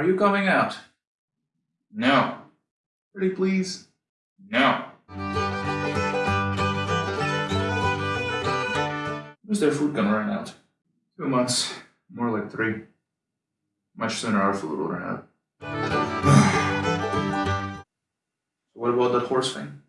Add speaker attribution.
Speaker 1: Are you coming out? No. Pretty please? No. When's their food gonna run out? Two months. More like three. Much sooner our food will run out. what about that horse thing?